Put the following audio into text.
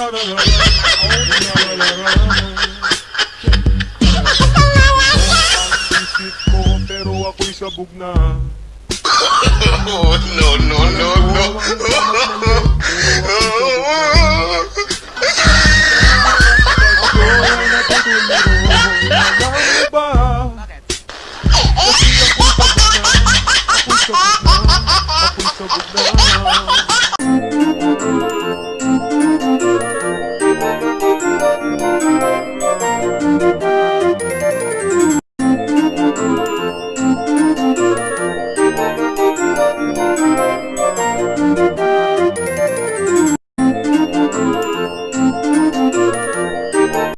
Isip ko pero ako'y sabog na Oh no no no no Bakit? Kasi ako'y sabog na Ako'y sabog na Ako'y sabog na